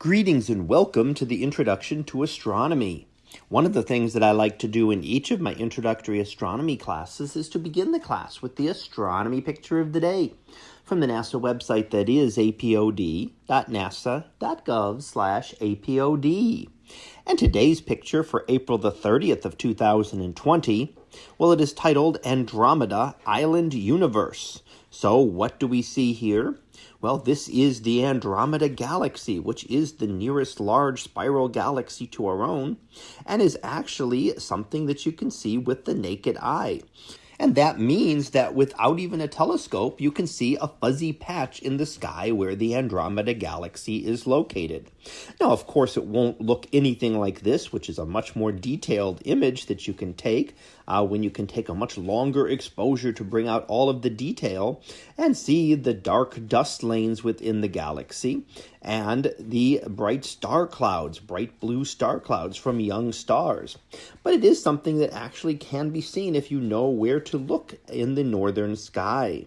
Greetings and welcome to the Introduction to Astronomy. One of the things that I like to do in each of my introductory astronomy classes is to begin the class with the astronomy picture of the day from the NASA website that is apod.nasa.gov/apod. And today's picture for April the 30th of 2020, well it is titled Andromeda Island Universe. So what do we see here? Well, this is the Andromeda Galaxy, which is the nearest large spiral galaxy to our own, and is actually something that you can see with the naked eye. And that means that without even a telescope, you can see a fuzzy patch in the sky where the Andromeda Galaxy is located. Now, of course, it won't look anything like this, which is a much more detailed image that you can take uh, when you can take a much longer exposure to bring out all of the detail and see the dark dust lanes within the galaxy and the bright star clouds, bright blue star clouds from young stars. But it is something that actually can be seen if you know where to look in the northern sky.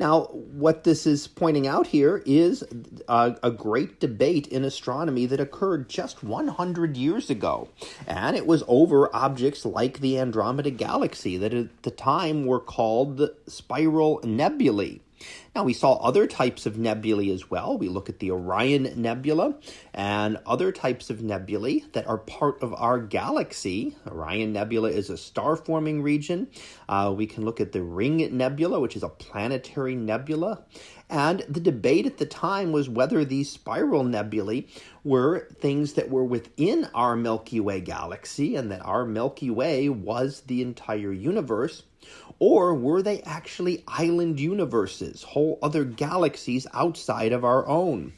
Now, what this is pointing out here is a, a, great debate in astronomy that occurred just 100 years ago. And it was over objects like the Andromeda Galaxy that at the time were called the spiral nebulae. Now, we saw other types of nebulae as well. We look at the Orion Nebula and other types of nebulae that are part of our galaxy. Orion Nebula is a star forming region. Uh, we can look at the Ring Nebula, which is a planetary nebula. And the debate at the time was whether these spiral nebulae were things that were within our Milky Way galaxy and that our Milky Way was the entire universe, or were they actually island universes, whole other galaxies outside of our own?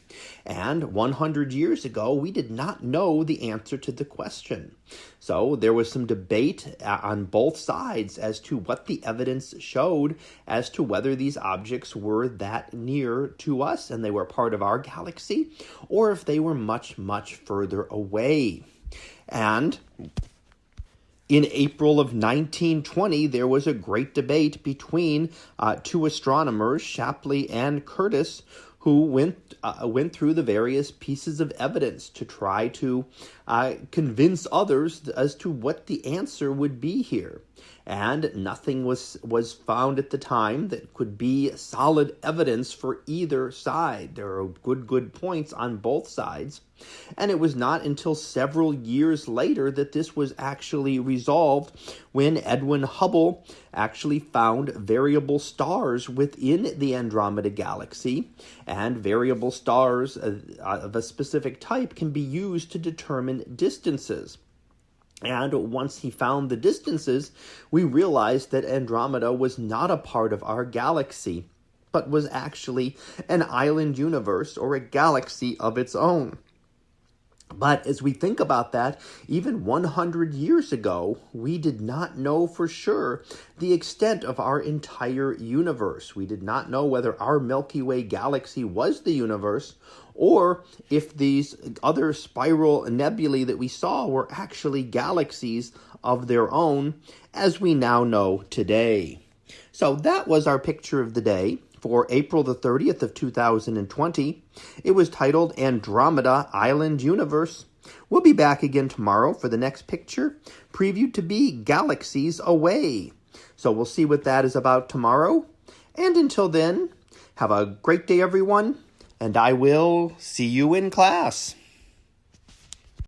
And 100 years ago, we did not know the answer to the question. So there was some debate uh, on both sides as to what the evidence showed as to whether these objects were that near to us and they were part of our galaxy, or if they were much, much further away. And in April of 1920, there was a great debate between uh, two astronomers, Shapley and Curtis, who went uh, went through the various pieces of evidence to try to uh, convince others as to what the answer would be here. And nothing was was found at the time that could be solid evidence for either side. There are good good points on both sides. And it was not until several years later that this was actually resolved when Edwin Hubble actually found variable stars within the Andromeda Galaxy. And variable stars of a specific type can be used to determine distances. And once he found the distances, we realized that Andromeda was not a part of our galaxy, but was actually an island universe or a galaxy of its own. But as we think about that, even 100 years ago, we did not know for sure the extent of our entire universe. We did not know whether our Milky Way galaxy was the universe or if these other spiral nebulae that we saw were actually galaxies of their own, as we now know today. So that was our picture of the day for April the 30th of 2020. It was titled Andromeda Island Universe. We'll be back again tomorrow for the next picture, previewed to be Galaxies Away. So we'll see what that is about tomorrow. And until then, have a great day, everyone, and I will see you in class.